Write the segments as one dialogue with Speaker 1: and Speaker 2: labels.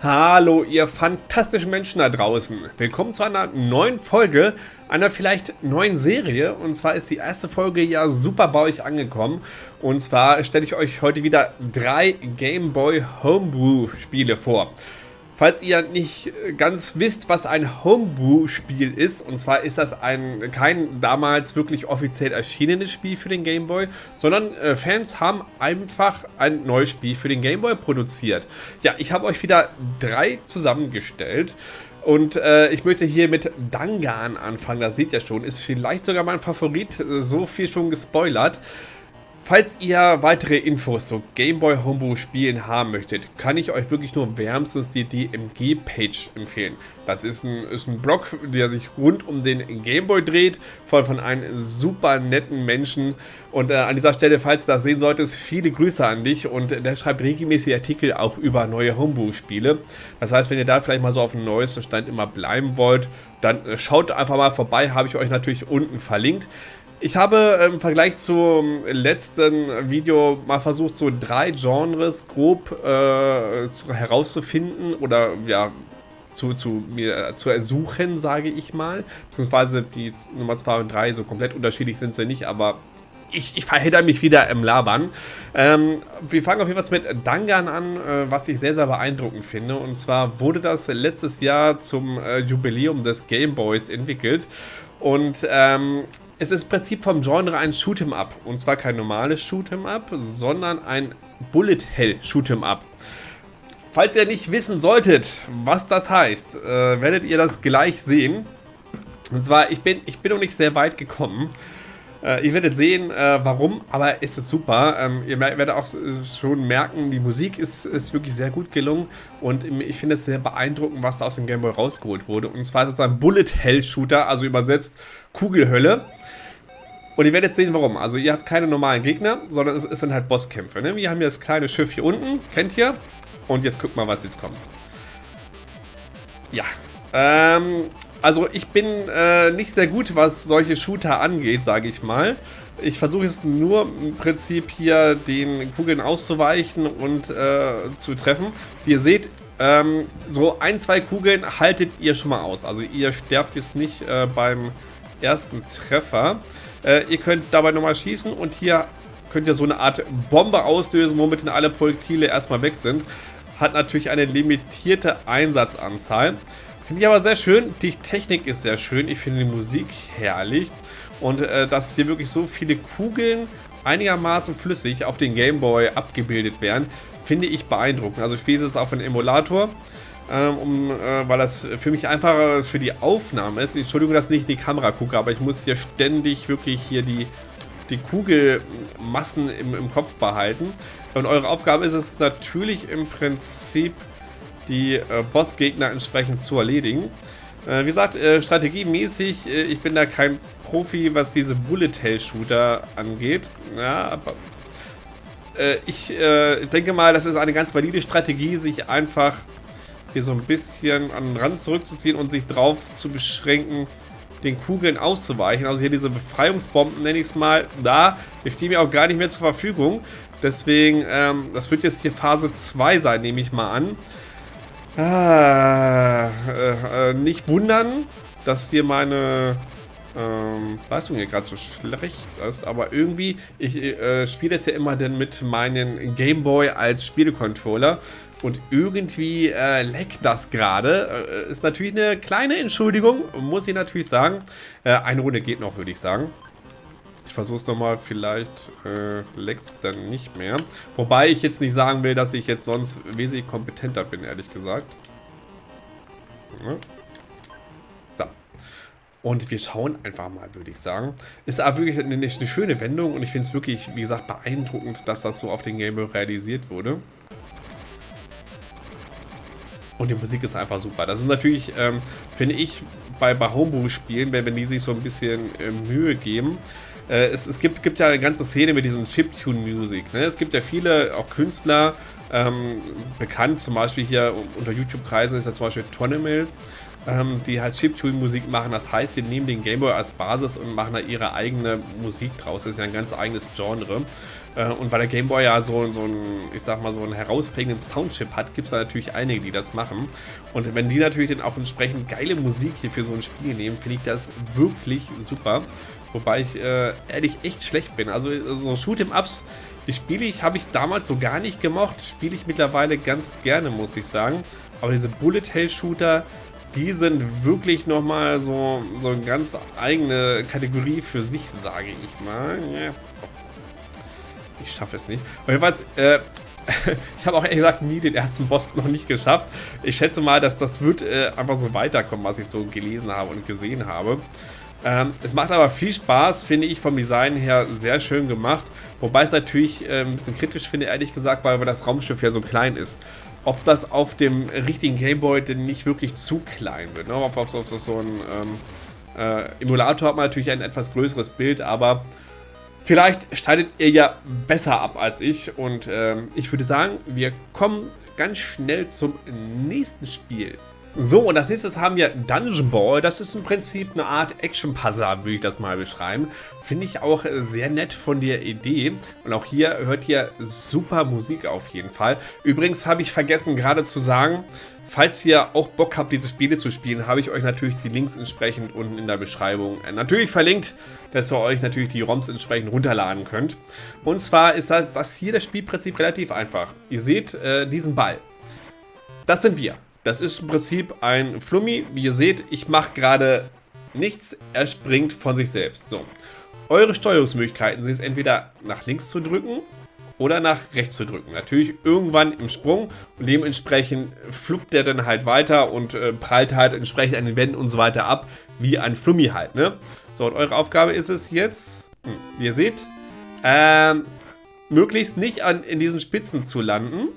Speaker 1: Hallo ihr fantastischen Menschen da draußen. Willkommen zu einer neuen Folge, einer vielleicht neuen Serie. Und zwar ist die erste Folge ja super bei euch angekommen. Und zwar stelle ich euch heute wieder drei Game Boy Homebrew Spiele vor. Falls ihr nicht ganz wisst, was ein Homebrew-Spiel ist, und zwar ist das ein kein damals wirklich offiziell erschienenes Spiel für den Game Boy, sondern äh, Fans haben einfach ein neues Spiel für den Game Boy produziert. Ja, ich habe euch wieder drei zusammengestellt. Und äh, ich möchte hier mit Dangan anfangen, das seht ihr schon, ist vielleicht sogar mein Favorit, so viel schon gespoilert. Falls ihr weitere Infos zu Gameboy Homebrew Spielen haben möchtet, kann ich euch wirklich nur wärmstens die DMG-Page empfehlen. Das ist ein, ist ein Blog, der sich rund um den Gameboy dreht, von, von einem super netten Menschen. Und äh, an dieser Stelle, falls du das sehen solltest, viele Grüße an dich. Und der schreibt regelmäßig Artikel auch über neue Homebrew-Spiele. Das heißt, wenn ihr da vielleicht mal so auf dem neuesten Stand immer bleiben wollt, dann äh, schaut einfach mal vorbei, habe ich euch natürlich unten verlinkt. Ich habe im Vergleich zum letzten Video mal versucht, so drei Genres grob äh, zu, herauszufinden oder ja, zu, zu mir zu ersuchen, sage ich mal. Beziehungsweise die Nummer 2 und 3 so komplett unterschiedlich sind sie nicht, aber ich, ich verhedder mich wieder im Labern. Ähm, wir fangen auf jeden Fall mit Dangan an, äh, was ich sehr, sehr beeindruckend finde. Und zwar wurde das letztes Jahr zum äh, Jubiläum des Gameboys entwickelt. Und ähm, es ist im Prinzip vom Genre ein Shoot'em-up. Und zwar kein normales Shoot'em-up, sondern ein Bullet Hell Shoot'em-up. Falls ihr nicht wissen solltet, was das heißt, äh, werdet ihr das gleich sehen. Und zwar, ich bin, ich bin noch nicht sehr weit gekommen. Äh, ihr werdet sehen, äh, warum, aber es ist super. Ähm, ihr werdet auch schon merken, die Musik ist, ist wirklich sehr gut gelungen und ich finde es sehr beeindruckend, was da aus dem Gameboy rausgeholt wurde. Und zwar ist es ein Bullet Hell Shooter, also übersetzt Kugelhölle. Und ihr werdet sehen, warum. Also ihr habt keine normalen Gegner, sondern es, es sind halt Bosskämpfe. Ne? Wir haben hier das kleine Schiff hier unten, kennt ihr? Und jetzt guckt mal, was jetzt kommt. Ja, ähm, also ich bin äh, nicht sehr gut, was solche Shooter angeht, sage ich mal. Ich versuche es nur im Prinzip hier den Kugeln auszuweichen und äh, zu treffen. Wie ihr seht, ähm, so ein, zwei Kugeln haltet ihr schon mal aus. Also ihr sterbt jetzt nicht äh, beim ersten Treffer. Äh, ihr könnt dabei nochmal schießen und hier könnt ihr so eine Art Bombe auslösen, womit dann alle Projektile erstmal weg sind. Hat natürlich eine limitierte Einsatzanzahl. Finde ich aber sehr schön. Die Technik ist sehr schön. Ich finde die Musik herrlich. Und äh, dass hier wirklich so viele Kugeln einigermaßen flüssig auf den Gameboy abgebildet werden, finde ich beeindruckend. Also spiele es auf einem Emulator, ähm, um, äh, weil das für mich einfacher für die Aufnahme ist. Entschuldigung, dass ich nicht in die Kamera gucke, aber ich muss hier ständig wirklich hier die, die Kugelmassen im, im Kopf behalten. Und eure Aufgabe ist es natürlich im Prinzip die äh, Bossgegner entsprechend zu erledigen. Äh, wie gesagt, äh, strategiemäßig, äh, ich bin da kein Profi, was diese Bullet-Hell-Shooter angeht. Ja, aber äh, ich äh, denke mal, das ist eine ganz valide Strategie, sich einfach hier so ein bisschen an den Rand zurückzuziehen und sich drauf zu beschränken, den Kugeln auszuweichen. Also hier diese Befreiungsbomben, nenne ich es mal, da, die stehen mir auch gar nicht mehr zur Verfügung. Deswegen, ähm, das wird jetzt hier Phase 2 sein, nehme ich mal an. Ah, äh, äh, nicht wundern, dass hier meine ähm, Leistung hier gerade so schlecht ist, aber irgendwie, ich äh, spiele es ja immer dann mit meinem Gameboy als Spielecontroller und irgendwie äh, leckt das gerade. Äh, ist natürlich eine kleine Entschuldigung, muss ich natürlich sagen. Äh, eine Runde geht noch, würde ich sagen. Versuche es nochmal, vielleicht äh, leckt es dann nicht mehr. Wobei ich jetzt nicht sagen will, dass ich jetzt sonst wesentlich kompetenter bin, ehrlich gesagt. Ne? So. Und wir schauen einfach mal, würde ich sagen. Ist aber wirklich eine, eine schöne Wendung und ich finde es wirklich, wie gesagt, beeindruckend, dass das so auf den Game realisiert wurde. Und die Musik ist einfach super. Das ist natürlich, ähm, finde ich, bei, bei Homebrew-Spielen, wenn, wenn die sich so ein bisschen äh, Mühe geben, äh, es, es gibt, gibt ja eine ganze Szene mit diesen Chiptune-Music. Ne? Es gibt ja viele, auch Künstler, ähm, bekannt, zum Beispiel hier unter YouTube-Kreisen ist ja zum Beispiel Tonemill. ähm, die halt Chiptune-Musik machen. Das heißt, sie nehmen den Gameboy als Basis und machen da ihre eigene Musik draus. Das ist ja ein ganz eigenes Genre. Äh, und weil der Gameboy ja so, so einen, ich sag mal, so einen herausprägenden Soundchip hat, gibt es da natürlich einige, die das machen. Und wenn die natürlich dann auch entsprechend geile Musik hier für so ein Spiel nehmen, finde ich das wirklich super. Wobei ich äh, ehrlich echt schlecht bin. Also so Shoot'em-Ups, die spiele ich, habe ich damals so gar nicht gemocht. Spiele ich mittlerweile ganz gerne, muss ich sagen. Aber diese Bullet-Hell-Shooter, die sind wirklich nochmal so, so eine ganz eigene Kategorie für sich, sage ich mal. Ich schaffe es nicht. Und jedenfalls, äh, ich habe auch ehrlich gesagt nie den ersten Boss noch nicht geschafft. Ich schätze mal, dass das wird äh, einfach so weiterkommen, was ich so gelesen habe und gesehen habe. Ähm, es macht aber viel Spaß, finde ich vom Design her sehr schön gemacht. Wobei es natürlich äh, ein bisschen kritisch finde, ehrlich gesagt, weil das Raumschiff ja so klein ist. Ob das auf dem richtigen Gameboy denn nicht wirklich zu klein wird. Ne? Auf, auf, auf, auf so ein ähm, äh, Emulator hat man natürlich ein etwas größeres Bild, aber vielleicht schneidet ihr ja besser ab als ich. Und ähm, ich würde sagen, wir kommen ganz schnell zum nächsten Spiel. So, und als nächstes haben wir Dungeon Ball. Das ist im Prinzip eine Art Action-Puzzle, würde ich das mal beschreiben. Finde ich auch sehr nett von der Idee. Und auch hier hört ihr super Musik auf jeden Fall. Übrigens habe ich vergessen gerade zu sagen, falls ihr auch Bock habt, diese Spiele zu spielen, habe ich euch natürlich die Links entsprechend unten in der Beschreibung natürlich verlinkt, dass ihr euch natürlich die ROMs entsprechend runterladen könnt. Und zwar ist das, hier das Spielprinzip relativ einfach. Ihr seht äh, diesen Ball. Das sind wir. Das ist im Prinzip ein Flummi. Wie ihr seht, ich mache gerade nichts. Er springt von sich selbst. So. Eure Steuerungsmöglichkeiten sind es entweder nach links zu drücken oder nach rechts zu drücken. Natürlich irgendwann im Sprung und dementsprechend fluppt der dann halt weiter und äh, prallt halt entsprechend an den Wänden und so weiter ab, wie ein Flummi halt, ne? So, und eure Aufgabe ist es jetzt, hm, wie ihr seht, ähm, möglichst nicht an, in diesen Spitzen zu landen,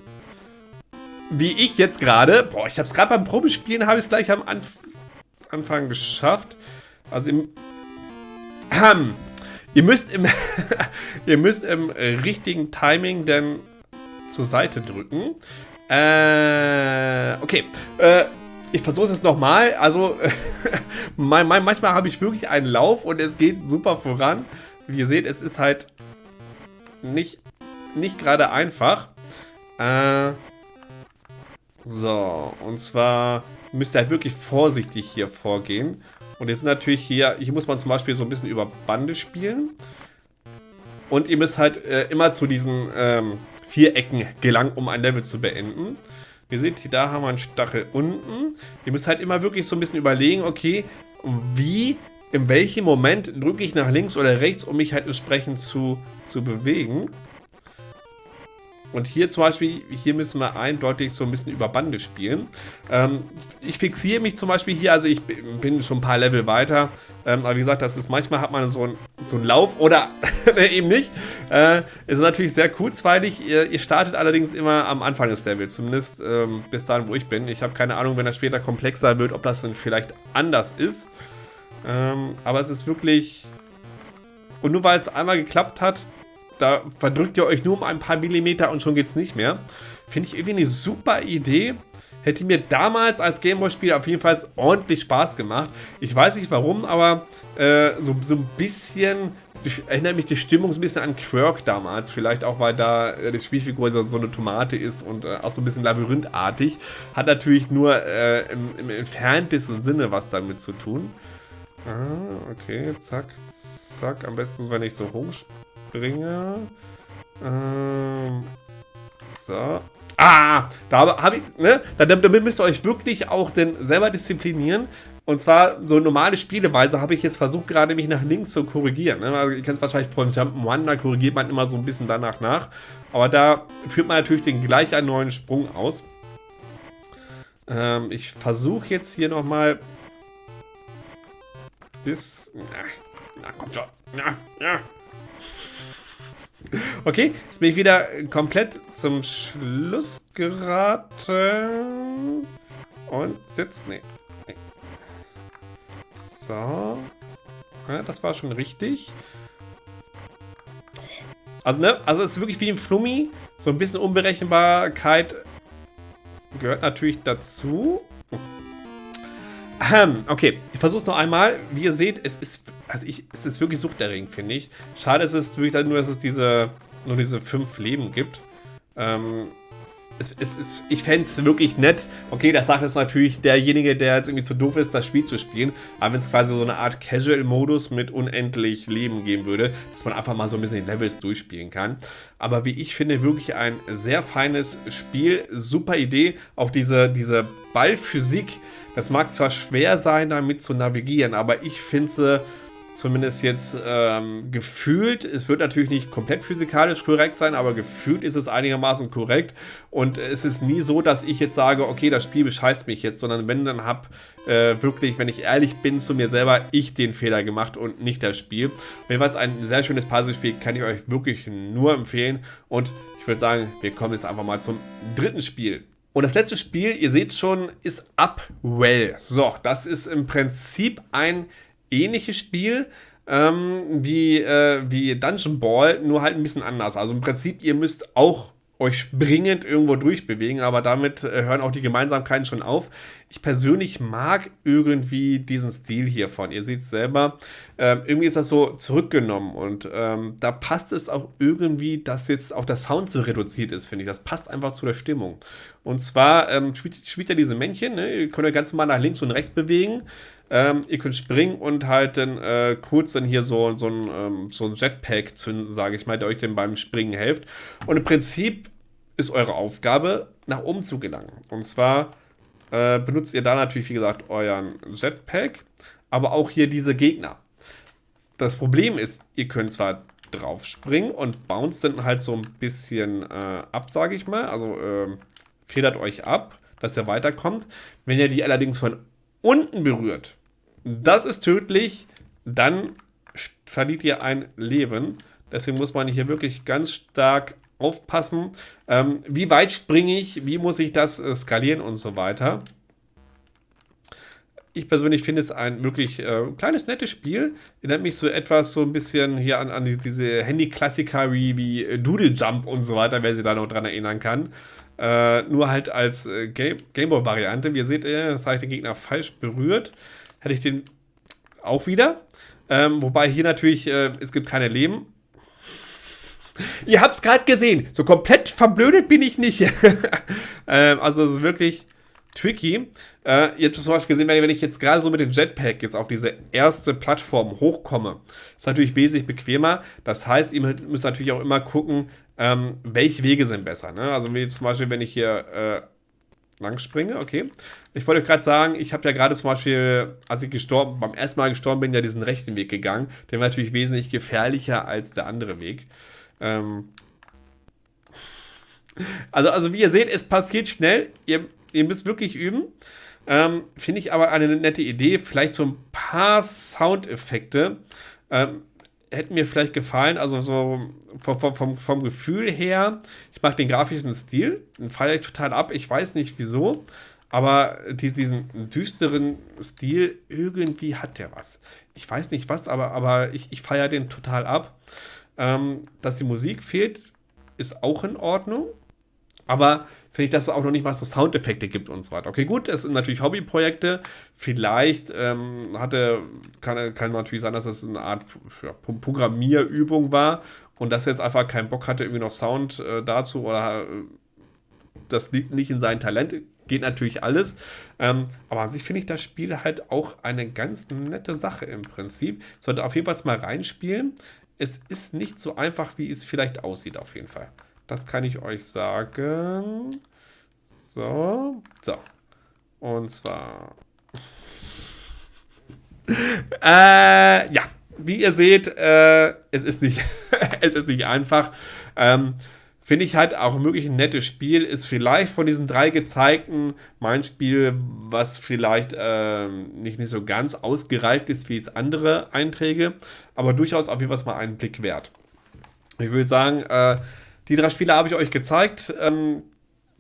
Speaker 1: wie ich jetzt gerade, boah, ich habe es gerade beim Probespielen, habe ich es gleich am Anf Anfang geschafft. Also im, ähm, ihr müsst im, ihr müsst im richtigen Timing dann zur Seite drücken. Äh, okay, äh, ich versuche es jetzt nochmal. Also, manchmal habe ich wirklich einen Lauf und es geht super voran. Wie ihr seht, es ist halt nicht, nicht gerade einfach. Äh, so, und zwar müsst ihr halt wirklich vorsichtig hier vorgehen. Und jetzt natürlich hier, hier muss man zum Beispiel so ein bisschen über Bande spielen. Und ihr müsst halt äh, immer zu diesen ähm, Vierecken gelangen, um ein Level zu beenden. Ihr seht, da haben wir einen Stachel unten. Ihr müsst halt immer wirklich so ein bisschen überlegen, okay, wie, in welchem Moment drücke ich nach links oder rechts, um mich halt entsprechend zu, zu bewegen. Und hier zum Beispiel, hier müssen wir eindeutig so ein bisschen über Bande spielen. Ähm, ich fixiere mich zum Beispiel hier, also ich bin schon ein paar Level weiter. Ähm, aber wie gesagt, das ist manchmal hat man so einen so Lauf oder eben nicht. Äh, ist natürlich sehr kurzweilig. Ihr, ihr, startet allerdings immer am Anfang des Levels, zumindest ähm, bis dahin, wo ich bin. Ich habe keine Ahnung, wenn das später komplexer wird, ob das dann vielleicht anders ist. Ähm, aber es ist wirklich... Und nur weil es einmal geklappt hat, da verdrückt ihr euch nur um ein paar Millimeter und schon geht es nicht mehr. Finde ich irgendwie eine super Idee. Hätte mir damals als Gameboy-Spieler auf jeden Fall ordentlich Spaß gemacht. Ich weiß nicht warum, aber äh, so, so ein bisschen erinnert mich die Stimmung so ein bisschen an Quirk damals. Vielleicht auch, weil da äh, die Spielfigur so eine Tomate ist und äh, auch so ein bisschen labyrinthartig. Hat natürlich nur äh, im, im entferntesten Sinne was damit zu tun. Ah, okay, zack, zack. Am besten, wenn ich so hoch bringe. Ähm, so. Ah, da habe ich, ne? Damit müsst ihr euch wirklich auch denn selber disziplinieren. Und zwar so normale Spieleweise habe ich jetzt versucht, gerade mich nach links zu korrigieren. Ne? Also ihr kennt es wahrscheinlich von Jump'n'One, da korrigiert man immer so ein bisschen danach nach. Aber da führt man natürlich den gleich einen neuen Sprung aus. Ähm, ich versuche jetzt hier nochmal bis... Na, na kommt schon. Na, ja. Okay, jetzt bin ich wieder komplett zum Schluss geraten. Und sitzt. Nee. nee. So. Ja, das war schon richtig. Also, ne? Also, es ist wirklich wie im Flummi. So ein bisschen Unberechenbarkeit gehört natürlich dazu. Okay, ich versuche es noch einmal. Wie ihr seht, es ist, also ich, es ist wirklich suchterregend, finde ich. Schade ist es wirklich nur, dass es diese, nur diese fünf Leben gibt. Ähm, es, es, es, ich fände es wirklich nett. Okay, das sagt jetzt natürlich derjenige, der jetzt irgendwie zu doof ist, das Spiel zu spielen. Aber wenn es quasi so eine Art Casual-Modus mit unendlich Leben geben würde, dass man einfach mal so ein bisschen die Levels durchspielen kann. Aber wie ich finde, wirklich ein sehr feines Spiel. Super Idee. Auch diese, diese Ballphysik. Das mag zwar schwer sein, damit zu navigieren, aber ich finde sie Zumindest jetzt ähm, gefühlt. Es wird natürlich nicht komplett physikalisch korrekt sein, aber gefühlt ist es einigermaßen korrekt. Und es ist nie so, dass ich jetzt sage, okay, das Spiel bescheißt mich jetzt, sondern wenn, dann habe äh, wirklich, wenn ich ehrlich bin zu mir selber, ich den Fehler gemacht und nicht das Spiel. Jedenfalls ein sehr schönes Puzzlespiel, kann ich euch wirklich nur empfehlen. Und ich würde sagen, wir kommen jetzt einfach mal zum dritten Spiel. Und das letzte Spiel, ihr seht schon, ist Upwell. So, das ist im Prinzip ein ähnliches Spiel ähm, wie, äh, wie Dungeon Ball, nur halt ein bisschen anders. Also im Prinzip, ihr müsst auch euch springend irgendwo durchbewegen, aber damit äh, hören auch die Gemeinsamkeiten schon auf. Ich persönlich mag irgendwie diesen Stil hiervon. Ihr seht es selber, äh, irgendwie ist das so zurückgenommen und ähm, da passt es auch irgendwie, dass jetzt auch der Sound so reduziert ist, finde ich. Das passt einfach zu der Stimmung. Und zwar ähm, spielt, spielt er diese Männchen, ne? ihr könnt euch ganz normal nach links und rechts bewegen. Ähm, ihr könnt springen und halt dann äh, kurz dann hier so, so, ein, ähm, so ein Jetpack zünden, sage ich mal, der euch dann beim Springen hilft. Und im Prinzip ist eure Aufgabe, nach oben zu gelangen. Und zwar äh, benutzt ihr da natürlich, wie gesagt, euren Jetpack, aber auch hier diese Gegner. Das Problem ist, ihr könnt zwar drauf springen und bounce dann halt so ein bisschen äh, ab, sage ich mal. Also äh, federt euch ab, dass ihr weiterkommt. Wenn ihr die allerdings von unten berührt, das ist tödlich. Dann verliert ihr ein Leben. Deswegen muss man hier wirklich ganz stark aufpassen. Ähm, wie weit springe ich? Wie muss ich das äh, skalieren und so weiter? Ich persönlich finde es ein wirklich äh, kleines, nettes Spiel. Erinnert mich so etwas so ein bisschen hier an, an diese Handy-Klassiker wie, wie Doodle Jump und so weiter, wer sich da noch dran erinnern kann. Äh, nur halt als äh, Game Gameboy-Variante. Wie ihr seht, äh, das habe ich den Gegner falsch berührt hätte ich den auch wieder. Ähm, wobei hier natürlich, äh, es gibt keine Leben. Ihr habt es gerade gesehen. So komplett verblödet bin ich nicht. ähm, also es ist wirklich tricky. Äh, ihr habt zum Beispiel gesehen, wenn ich jetzt gerade so mit dem Jetpack jetzt auf diese erste Plattform hochkomme, ist natürlich wesentlich bequemer. Das heißt, ihr müsst natürlich auch immer gucken, ähm, welche Wege sind besser. Ne? Also wie zum Beispiel, wenn ich hier äh, lang springe, okay. Ich wollte gerade sagen, ich habe ja gerade zum Beispiel, als ich gestorben, beim ersten Mal gestorben bin, ja diesen rechten Weg gegangen. Der war natürlich wesentlich gefährlicher als der andere Weg. Ähm also, also wie ihr seht, es passiert schnell. Ihr, ihr müsst wirklich üben. Ähm, Finde ich aber eine nette Idee. Vielleicht so ein paar Soundeffekte. Ähm, hätten mir vielleicht gefallen, also so vom, vom, vom Gefühl her, ich mag den grafischen Stil, den feiere ich total ab, ich weiß nicht wieso, aber diesen düsteren Stil, irgendwie hat der was. Ich weiß nicht was, aber, aber ich, ich feiere den total ab. Ähm, dass die Musik fehlt, ist auch in Ordnung, aber finde ich, dass es auch noch nicht mal so Soundeffekte gibt und so weiter. Okay, gut, es sind natürlich Hobbyprojekte. Vielleicht ähm, hatte, kann, kann natürlich sein, dass es eine Art ja, Programmierübung war und dass er jetzt einfach keinen Bock hatte, irgendwie noch Sound äh, dazu oder äh, das liegt nicht in seinem Talent. Geht natürlich alles. Ähm, aber an sich finde ich das Spiel halt auch eine ganz nette Sache im Prinzip. Sollte auf jeden Fall mal reinspielen. Es ist nicht so einfach, wie es vielleicht aussieht, auf jeden Fall. Das kann ich euch sagen. So. So. Und zwar. äh, ja. Wie ihr seht, äh, es, ist nicht es ist nicht einfach. Ähm, Finde ich halt auch wirklich ein nettes Spiel. Ist vielleicht von diesen drei gezeigten mein Spiel, was vielleicht ähm, nicht, nicht so ganz ausgereift ist wie jetzt andere Einträge, aber durchaus auf jeden Fall mal einen Blick wert. Ich würde sagen, äh, die drei Spiele habe ich euch gezeigt. Ähm,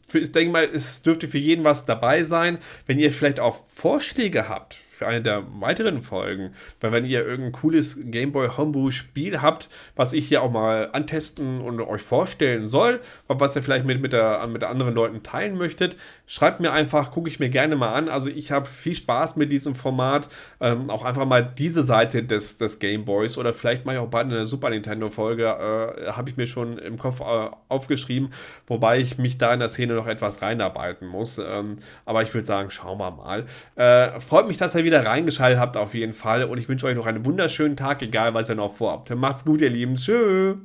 Speaker 1: für, ich denke mal, es dürfte für jeden was dabei sein. Wenn ihr vielleicht auch Vorschläge habt für eine der weiteren Folgen. Weil wenn ihr irgendein cooles Gameboy Homebrew Spiel habt, was ich hier auch mal antesten und euch vorstellen soll, was ihr vielleicht mit, mit, der, mit anderen Leuten teilen möchtet, schreibt mir einfach, gucke ich mir gerne mal an. Also ich habe viel Spaß mit diesem Format. Ähm, auch einfach mal diese Seite des, des Gameboys oder vielleicht mal auch bald eine Super Nintendo Folge, äh, habe ich mir schon im Kopf äh, aufgeschrieben, wobei ich mich da in der Szene noch etwas reinarbeiten muss. Ähm, aber ich würde sagen, schauen wir mal. Äh, freut mich, dass ihr wieder reingeschaltet habt auf jeden Fall und ich wünsche euch noch einen wunderschönen Tag, egal was ihr noch vorhabt. Macht's gut, ihr Lieben. Tschüss.